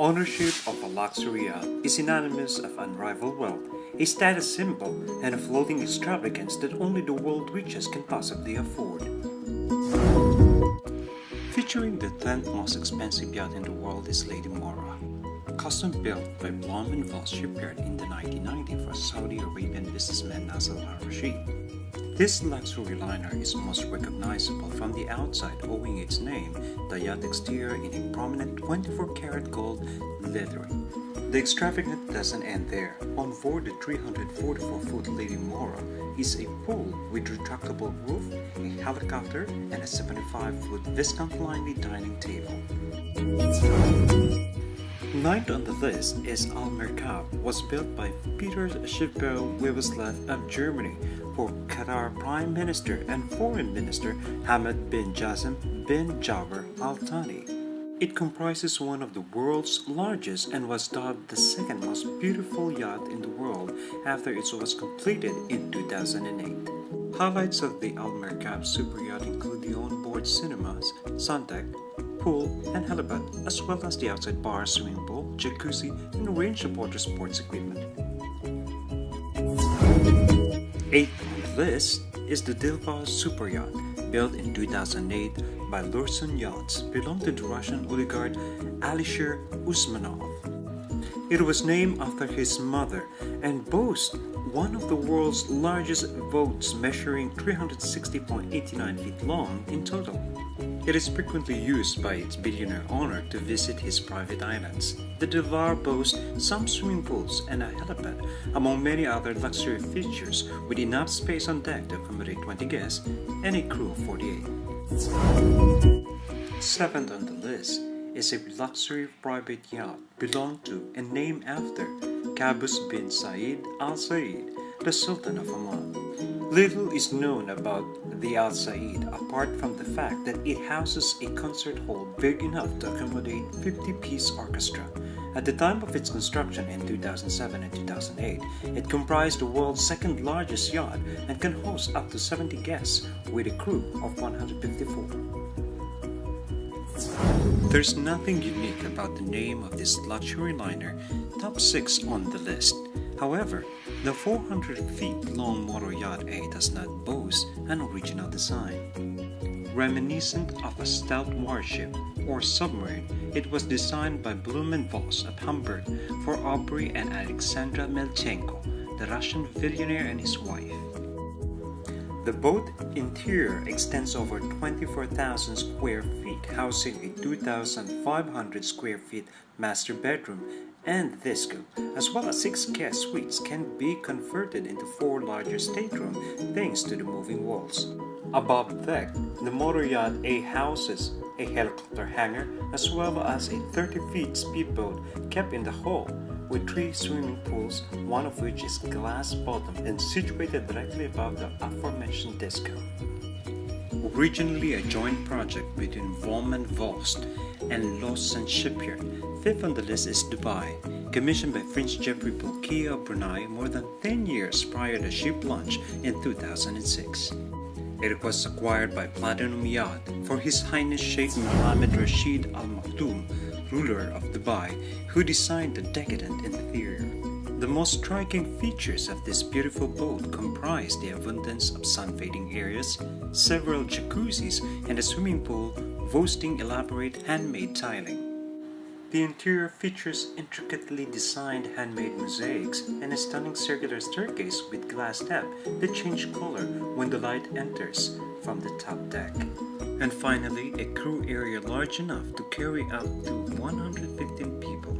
Ownership of a luxury yacht is synonymous of unrivaled wealth, a status symbol, and a floating extravagance that only the world richest can possibly afford. Featuring the 10th most expensive yacht in the world is Lady Moura, custom built by Blohm & Voss shipyard in the 1990s for Saudi Arabian businessman Nasser al-Rashid. This luxury liner is most recognizable from the outside owing its name, the yacht exterior in a prominent 24-karat gold lettering. The extravagance doesn't end there. On board the 344-foot Lady Moura is a pool with retractable roof, a helicopter, and a 75-foot Viscount Linley dining table. Ninth on the list is Al Merkab, was built by Peter Schiffbau Wewelsfleth of Germany for Qatar Prime Minister and Foreign Minister Hamad bin Jassim bin Jaber Al Thani. It comprises one of the world's largest and was dubbed the second most beautiful yacht in the world after it was completed in 2008. Highlights of the Al Merkab super yacht include the onboard cinemas, sun deck, pool, and helipad, as well as the outside bar, swimming pool, jacuzzi, and a range of water sports equipment. Eighth on the list is the Dilbar Super Yacht, built in 2008 by Lürssen Yachts, belonged to the Russian oligarch Alisher Usmanov. It was named after his mother and boasts one of the world's largest boats measuring 360.89 feet long in total. It is frequently used by its billionaire owner to visit his private islands. The Dilbar boasts some swimming pools and a helipad, among many other luxury features with enough space on deck to accommodate 20 guests and a crew of 48. Seventh on the list is a luxury private yacht belonged to and named after Qaboos bin Said Al Said, the Sultan of Oman. Little is known about the Al Said apart from the fact that it houses a concert hall big enough to accommodate 50-piece orchestra. At the time of its construction in 2007 and 2008, it comprised the world's second largest yacht and can host up to 70 guests with a crew of 154. There's nothing unique about the name of this luxury liner, top 6 on the list. However, the 400 feet long motor yacht A does not boast an original design. Reminiscent of a stout warship or submarine, it was designed by Blohm & Voss of Hamburg for Andrey and Alexandra Melnichenko, the Russian billionaire and his wife. The boat interior extends over 24,000 square feet, housing a 2,500 square feet master bedroom and disco, as well as six guest suites can be converted into four larger staterooms thanks to the moving walls. Above deck, the motor yacht A houses a helicopter hangar as well as a 30 feet speedboat kept in the hull with three swimming pools, one of which is glass bottom and situated directly above the aforementioned disco. Originally a joint project between Blohm & Voss and Lürssen Shipyard, fifth on the list is Dubai, commissioned by Prince Jefri Bolkiah of Brunei more than 10 years prior to ship launch in 2006. It was acquired by Platinum Yacht for His Highness Sheikh Mohammed Rashid Al Maktoum, ruler of Dubai, who designed the decadent interior. The most striking features of this beautiful boat comprise the abundance of sun-fading areas, several jacuzzis, and a swimming pool boasting elaborate handmade tiling. The interior features intricately designed handmade mosaics and a stunning circular staircase with glass tap that change color when the light enters from the top deck. And finally, a crew area large enough to carry up to 115 people.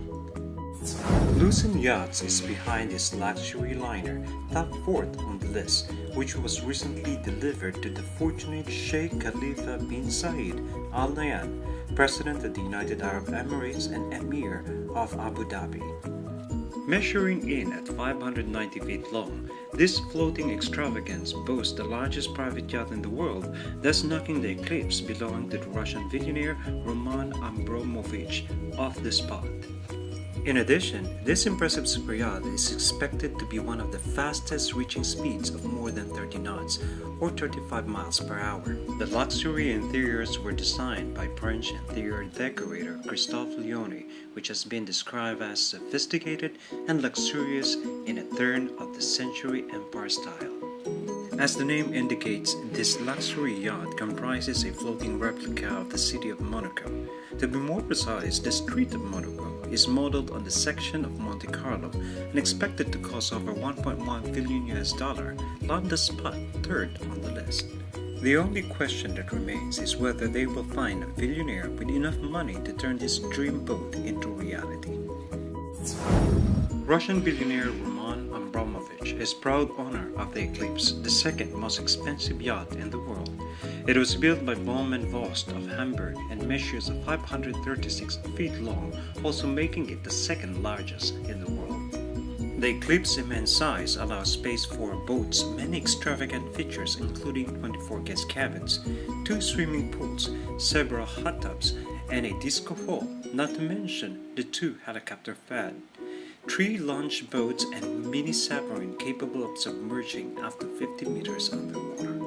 Lürssen Yachts is behind this luxury liner, top 4th on the list, which was recently delivered to the fortunate Sheikh Khalifa bin Zayed Al Nahyan, President of the United Arab Emirates and Emir of Abu Dhabi. Measuring in at 590 feet long, this floating extravagance boasts the largest private yacht in the world, thus knocking the Eclipse belonging to the Russian billionaire Roman Abramovich off the spot. In addition, this impressive super yacht is expected to be one of the fastest reaching speeds of more than 30 knots or 35 miles per hour. The luxury interiors were designed by French interior decorator Christophe Leoni, which has been described as sophisticated and luxurious in a turn of the century empire style. As the name indicates, this luxury yacht comprises a floating replica of the city of Monaco. To be more precise, the street of Monaco is modeled on the section of Monte Carlo and expected to cost over 1.1 billion US dollar, the spot third on the list. The only question that remains is whether they will find a billionaire with enough money to turn this dream boat into reality. Russian billionaire is proud owner of the Eclipse, the second most expensive yacht in the world. It was built by Blohm & Voss of Hamburg and measures 536 feet long, also making it the second largest in the world. The Eclipse's immense size allows space for boats many extravagant features including 24 guest cabins, two swimming pools, several hot tubs, and a disco hall, not to mention the two helicopter pad three launch boats and mini submarine capable of submerging up to 50 meters underwater.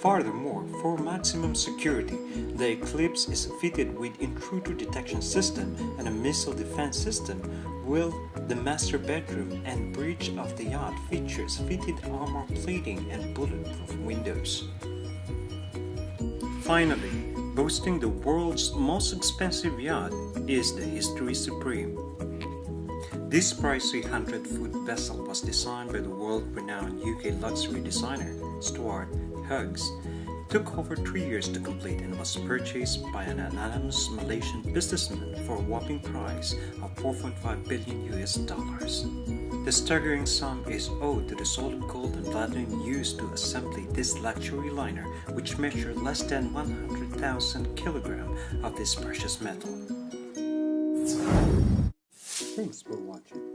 Furthermore, for maximum security, the Eclipse is fitted with intruder detection system and a missile defense system, while the master bedroom and bridge of the yacht features fitted armor plating and bulletproof windows. Finally, boasting the world's most expensive yacht is the History Supreme. This pricey 100-foot vessel was designed by the world-renowned UK luxury designer Stuart Hughes. It took over three years to complete and was purchased by an anonymous Malaysian businessman for a whopping price of 4.5 billion US dollars. The staggering sum is owed to the solid gold and platinum used to assemble this luxury liner which measured less than 100,000 kilograms of this precious metal. Thanks for watching.